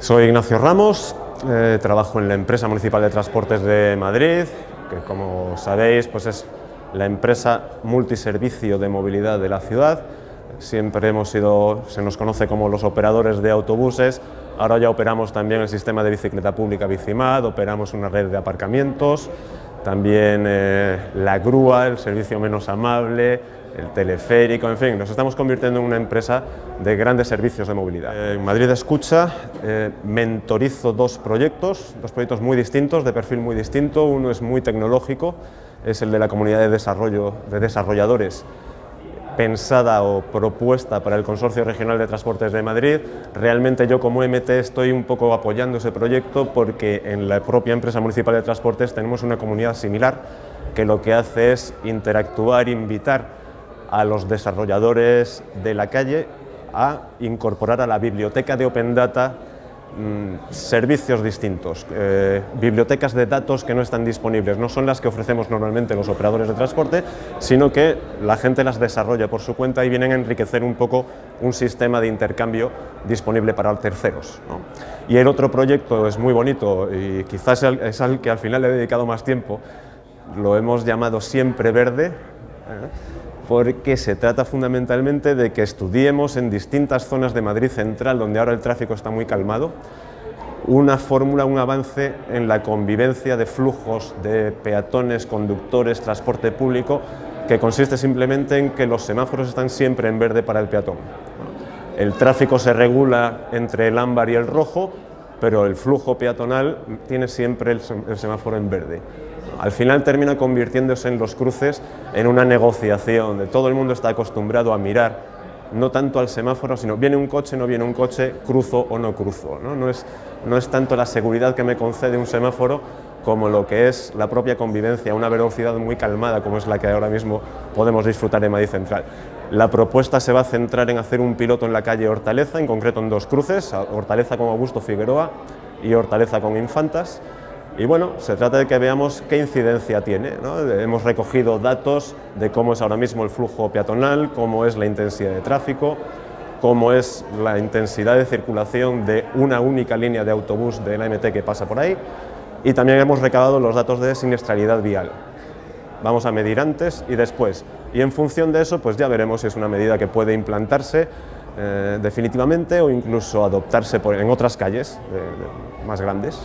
Soy Ignacio Ramos, eh, trabajo en la empresa municipal de transportes de Madrid, que como sabéis pues es la empresa multiservicio de movilidad de la ciudad. Siempre hemos sido, se nos conoce como los operadores de autobuses, ahora ya operamos también el sistema de bicicleta pública Bicimad, operamos una red de aparcamientos, también eh, la grúa, el servicio menos amable, el teleférico, en fin, nos estamos convirtiendo en una empresa de grandes servicios de movilidad. En Madrid Escucha eh, mentorizo dos proyectos, dos proyectos muy distintos, de perfil muy distinto, uno es muy tecnológico, es el de la comunidad de desarrollo de desarrolladores pensada o propuesta para el Consorcio Regional de Transportes de Madrid. Realmente yo como MT estoy un poco apoyando ese proyecto porque en la propia empresa municipal de transportes tenemos una comunidad similar que lo que hace es interactuar, invitar a los desarrolladores de la calle a incorporar a la biblioteca de Open Data mm, servicios distintos, eh, bibliotecas de datos que no están disponibles, no son las que ofrecemos normalmente los operadores de transporte, sino que la gente las desarrolla por su cuenta y vienen a enriquecer un poco un sistema de intercambio disponible para terceros. Y el otro proyecto es muy bonito y quizás es al que al final le he dedicado más tiempo, lo hemos llamado Siempre Verde, ¿eh? Porque se trata fundamentalmente de que estudiemos en distintas zonas de Madrid Central, donde ahora el tráfico está muy calmado, una fórmula, un avance en la convivencia de flujos de peatones, conductores, transporte público, que consiste simplemente en que los semáforos están siempre en verde para el peatón. El tráfico se regula entre el ámbar y el rojo, pero el flujo peatonal tiene siempre el semáforo en verde al final termina convirtiéndose en los cruces en una negociación donde todo el mundo está acostumbrado a mirar no tanto al semáforo, sino viene un coche, no viene un coche, cruzo o no cruzo. ¿no? es, no es tanto la seguridad que me concede un semáforo como lo que es la propia convivencia, una velocidad muy calmada como es la que ahora mismo podemos disfrutar en Madrid Central. La propuesta se va a centrar en hacer un piloto en la calle Hortaleza, en concreto en dos cruces, Hortaleza con Augusto Figueroa y Hortaleza con Infantas, y bueno, se trata de que veamos qué incidencia tiene. Hemos recogido datos de cómo es ahora mismo el flujo peatonal, cómo es la intensidad de tráfico, cómo es la intensidad de circulación de una única línea de autobús de la MT que pasa por ahí y también hemos recabado los datos de siniestralidad vial. Vamos a medir antes y después y en función de eso pues ya veremos si es una medida que puede implantarse eh, definitivamente o incluso adoptarse en otras calles más grandes.